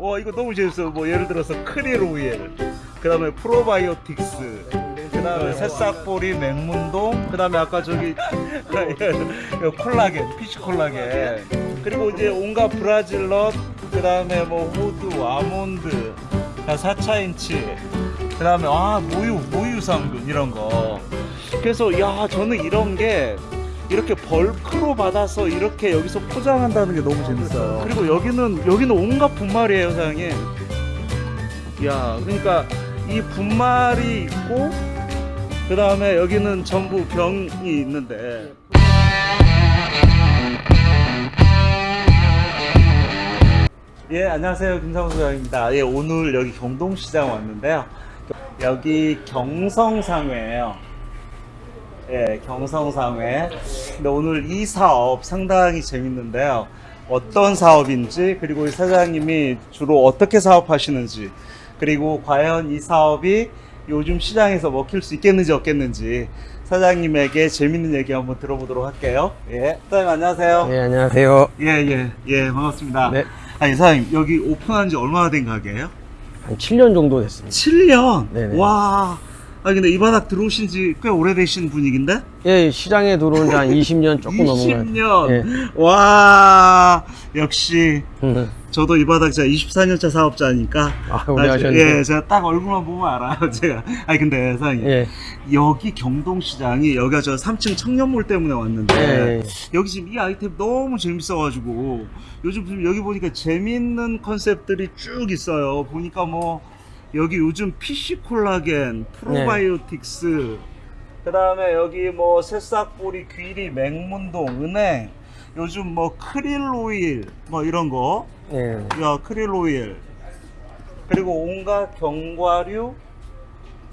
와 이거 너무 재밌어. 뭐 예를 들어서 크릴 오일, 그 다음에 프로바이오틱스, 그 다음에 새싹보리, 맥문동, 그 다음에 아까 저기 콜라겐, fish 콜라겐, 그리고 이제 온갖 브라질넛, 그 다음에 뭐 호두, 아몬드, 사차인치, 그 다음에 아 모유, 모유 성분 이런 거. 그래서 야 저는 이런 게 이렇게 bulk로 받아서 이렇게 여기서 포장한다는 게 너무 재밌어요. 그리고 여기는 여기는 온갖 분말이에요, 사장님. 야, 그러니까 이 분말이 있고 그 다음에 여기는 전부 병이 있는데. 예, 안녕하세요. 김상수 소장입니다. 예, 오늘 여기 경동시장 왔는데요. 여기 경성상회예요. 예, 경성상회. 근데 오늘 이 사업 상당히 재밌는데요. 어떤 사업인지, 그리고 이 사장님이 주로 어떻게 사업하시는지, 그리고 과연 이 사업이 요즘 시장에서 먹힐 수 있겠는지 없겠는지 사장님에게 재밌는 얘기 한번 들어보도록 할게요. 예, 사장님 안녕하세요. 네, 안녕하세요. 예, 예, 예, 반갑습니다. 네. 아니, 사장님, 여기 오픈한 지 얼마나 된 가게예요? 한 7년 정도 됐습니다. 7년? 네네. 와. 아 근데 이 바닥 들어오신 지 꽤 오래되신 분위기인데? 예, 시장에 들어온 지 한 20년 조금 넘은 것 20년. 같아요. 와. 역시 예. 저도 이 바닥 제가 24년차 사업자니까. 아, 오래 하셨네요. 예, 제가 딱 얼굴만 보면 알아요, 제가. 아니 근데 사장님. 예. 여기 경동시장이 여기가 저 3층 청년몰 때문에 왔는데 예. 여기 지금 이 아이템 너무 재밌어 가지고 요즘 지금 여기 보니까 재밌는 컨셉들이 쭉 있어요. 보니까 뭐 여기 요즘 PC 콜라겐, 프로바이오틱스, 그 다음에 여기 뭐 새싹보리, 귀리, 맹문동, 은행, 요즘 뭐 크릴 오일 뭐 이런 거, 예. 야 크릴 오일, 그리고 온갖 견과류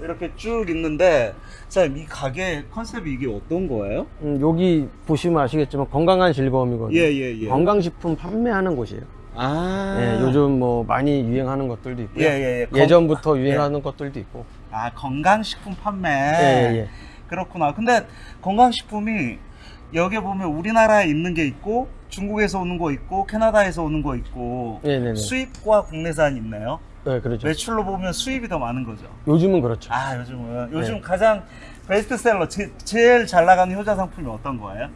이렇게 쭉 있는데, 사장님 이 가게 컨셉이 이게 어떤 거예요? 음, 여기 보시면 아시겠지만 건강한 즐거움이거든요. 예 예 예. 건강식품 판매하는 곳이에요. 아, 예, 요즘 뭐 많이 유행하는 것들도 있고요. 예, 예, 예. 건- 예전부터 유행하는 것들도 있고. 아 건강식품 판매. 예, 예. 그렇구나. 근데 건강식품이 여기 보면 우리나라에 있는 게 있고 중국에서 오는 거 있고 캐나다에서 오는 거 있고 예, 네, 네. 수입과 국내산이 있네요. 네, 그렇죠. 매출로 보면 수입이 더 많은 거죠. 요즘은 그렇죠. 아 요즘은 요즘 네. 가장 베스트셀러 제, 제일 잘 나가는 효자 상품이 어떤 거예요?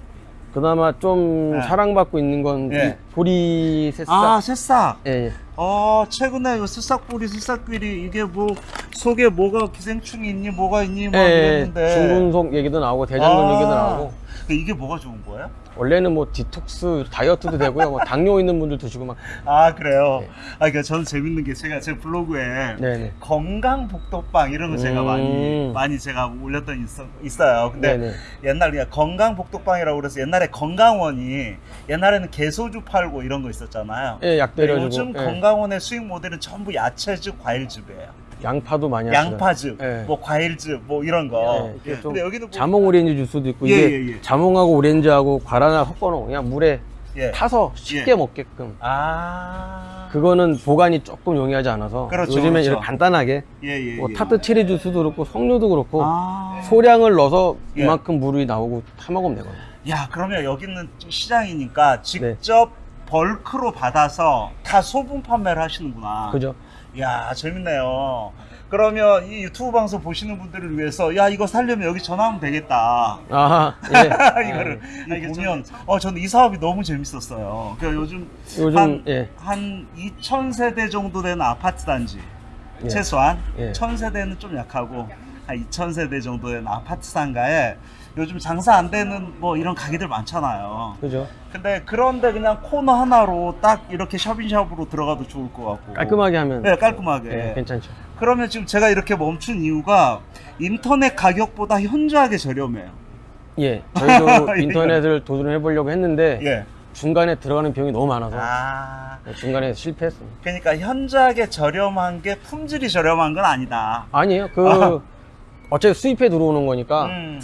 그나마 좀 네. 사랑받고 있는 건 예. 이 보리 새싹. 아 새싹. 예, 예. 어 최근에 이 새싹뿌리 새싹끼리 이게 뭐 속에 뭐가 기생충이 있니 뭐가 있니 막 예, 예. 이랬는데 중금속 얘기도 나오고 대장균 아, 얘기도 나오고. 이게 뭐가 좋은 거예요? 원래는 뭐 디톡스 다이어트도 되고요. 뭐 당뇨 있는 분들 드시고 막. 아 그래요. 네. 아 그러니까 저는 재밌는 게 제가 제 블로그에 네네. 건강 복덕방 이런 거 제가 음. 많이 많이 제가 올렸던 있어, 있어요. 근데 네네. 옛날 그냥 건강 복덕방이라고 그래서 옛날에 건강원이 옛날에는 개소주 팔고 이런 거 있었잖아요. 예, 약 때려주고. 요즘 예. 건강원의 수익 모델은 전부 야채즙, 과일즙이에요. 양파도 많이 하시더라고요. 양파즙, 예. 뭐 과일즙, 뭐 이런 거. 예, 이게 좀 근데 여기는 뭐, 자몽 오렌지 주스도 있고 예, 이게 예, 예. 자몽하고 오렌지하고 과라나 섞어놓은 그냥 물에 예. 타서 쉽게 예. 먹게끔 아, 그거는 보관이 조금 용이하지 않아서 그렇죠, 요즘에 그렇죠. 이렇게 간단하게 예, 예, 뭐 예. 타트 체리 주스도 그렇고 석류도 그렇고 아. 소량을 넣어서 예. 이만큼 물이 나오고 타 먹으면 되거든요. 야, 그러면 여기는 시장이니까 네. 직접 벌크로 받아서 다 소분 판매를 하시는구나. 그죠? 야, 재밌네요. 그러면 이 유튜브 방송 보시는 분들을 위해서 야, 이거 살려면 여기 전화하면 되겠다. 아하, 예. 이거를 이게 보면 어 저는 이 사업이 너무 재밌었어요. 그 요즘 요즘, 한, 예. 한 2,000세대 정도 되는 아파트 단지 예. 최소한 예. 1,000세대는 좀 약하고 한 2,000세대 정도 되는 아파트 상가에 요즘 장사 안 되는 뭐 이런 가게들 많잖아요. 그죠? 근데 그런데 그냥 코너 하나로 딱 이렇게 샵인샵으로 들어가도 좋을 것 같고 깔끔하게 하면 네, 깔끔하게. 예, 괜찮죠. 그러면 지금 제가 이렇게 멈춘 이유가 인터넷 가격보다 현저하게 저렴해요. 예, 저희도 인터넷을 도전해 보려고 했는데 예. 중간에 들어가는 비용이 너무 많아서 아. 중간에 실패했습니다. 그러니까 현저하게 저렴한 게 품질이 저렴한 건 아니다. 아니에요. 그 어차피 수입해 들어오는 거니까 음.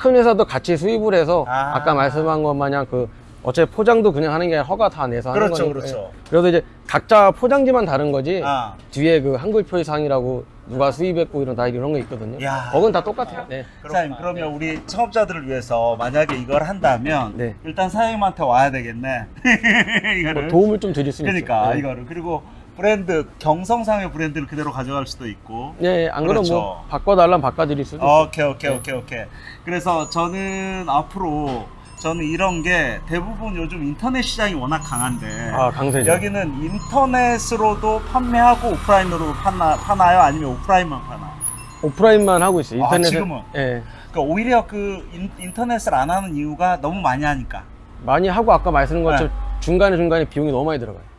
큰 회사도 같이 수입을 해서 아. 아. 까 말씀한 것 마냥 그 어차피 포장도 그냥 하는 게 아니라 허가 다 내서 하는 그렇죠, 거니까. 그렇죠. 예. 그래서 이제 각자 포장지만 다른 거지 아. 뒤에 그 한글 표시상이라고 누가 수입했고 이런 다 이런 거 있거든요. 야. 그건 다 똑같아요. 네. 사장님 그러면 우리 창업자들을 위해서 만약에 이걸 한다면 네. 일단 사장님한테 와야 되겠네. 뭐 이거를. 도움을 좀 드릴 수 있죠. 그러니까 네. 이거를 그리고 브랜드 경성상의 브랜드를 그대로 가져갈 수도 있고. 예, 안 그러면 그렇죠. 뭐 바꿔달라면 바꿔드릴 수도 있어요. 오케이 오케이 오케이 오케이. 그래서 저는 앞으로 저는 이런 게 대부분 요즘 인터넷 시장이 워낙 강한데 아. 여기는 인터넷으로도 판매하고 오프라인으로 파나, 파나요? 아니면 오프라인만 파나요? 오프라인만 하고 있어요. 아, 인터넷 지금은? 예. 그러니까 오히려 그 인, 인터넷을 안 하는 이유가 너무 많이 하니까 많이 하고 아까 말씀드린 것처럼 네. 중간에 중간에 비용이 너무 많이 들어가요.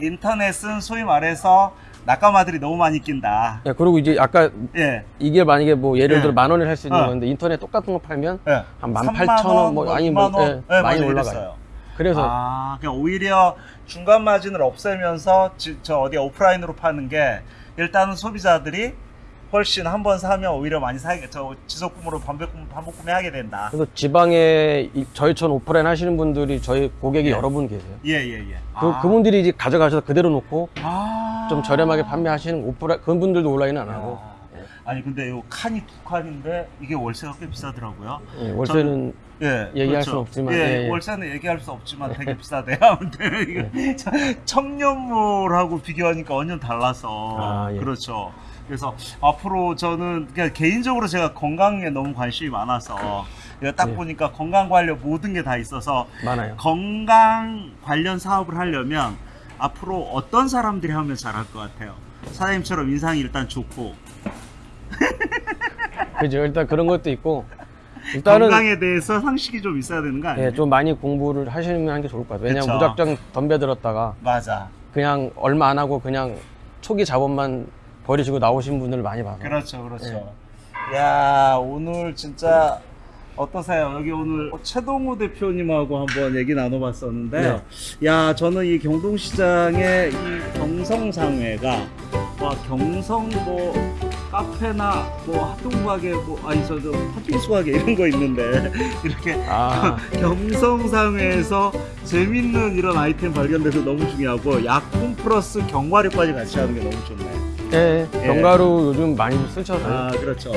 인터넷은 소위 말해서 낙가마들이 너무 많이 낀다. 예, 그리고 이제 아까 예. 이게 만약에 뭐 예를 예. 들어 만 원에 살수 있는 어. 건데 인터넷 똑같은 거 팔면 예. 한만 3만 팔천 원, 뭐 원, 아니 2만 뭐 원. 예, 예, 많이. 올라가요. 그래서 아, 그냥 오히려 중간 마진을 없애면서 지- 저 어디 오프라인으로 파는 게 일단은 소비자들이 훨씬 한 번 사면 오히려 많이 사게 저 지속 구매로 반복 구매, 반복 구매 하게 된다. 그래서 지방에 이- 저희처럼 오프라인 하시는 분들이 저희 고객이 예. 여러 분 계세요. 예, 예, 예. 그, 그분들이 이제 가져가셔서 그대로 놓고 아. 좀 저렴하게 판매하시는 오프라인 그분들도 온라인은 안 하고 야. 아니 근데 요 칸이 두 칸인데 이게 월세가 꽤 비싸더라고요. 예, 월세는 예, 얘기할 수는 없지만, 예, 예, 예. 월세는 얘기할 수 없지만 되게 비싸대요. 아무튼 이거 청년물하고 비교하니까 완전 달라서 아, 예. 그렇죠. 그래서 앞으로 저는 그냥 개인적으로 제가 건강에 너무 관심이 많아서 딱 예. 보니까 건강 관련 모든 게 다 있어서 많아요. 건강 관련 사업을 하려면 앞으로 어떤 사람들이 하면 잘할 것 같아요. 사장님처럼 인상이 일단 좋고 그죠. 일단 그런 것도 있고 일단은 건강에 대해서 상식이 좀 있어야 되는 거 아니에요? 예, 좀 많이 공부를 하시는 게 좋을 것 같아요. 왜냐면. 무작정 덤벼들었다가 맞아. 그냥 얼마 안 하고 그냥 초기 자본만 버리시고 나오신 분들을 많이 봐서 그렇죠, 그렇죠. 야 오늘 진짜 어떠세요? 여기 오늘 최동우 대표님하고 한번 얘기 나눠봤었는데, 야 저는 이 경동시장의 이 경성상회가 와 경성 뭐 카페나 뭐 가게 뭐 아니 저저 팥빙수 가게 이런 거 있는데 이렇게 아, 경성상회에서 재밌는 이런 아이템 발견돼서 너무 중요하고 약품 플러스 경과류까지 같이 하는 게 너무 좋네. 예, 예. 견과류 요즘 많이 쓰셔서 아 그렇죠.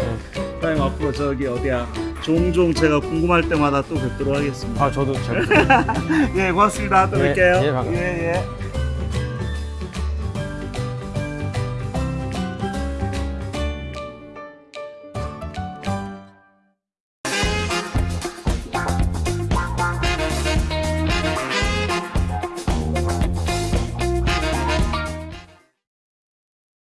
사장님 앞으로 저기 어디야 종종 제가 궁금할 때마다 또 뵙도록 하겠습니다. 아 저도 잘 예 고맙습니다. 또 예, 뵐게요. 예, 반갑습니다. 예, 예.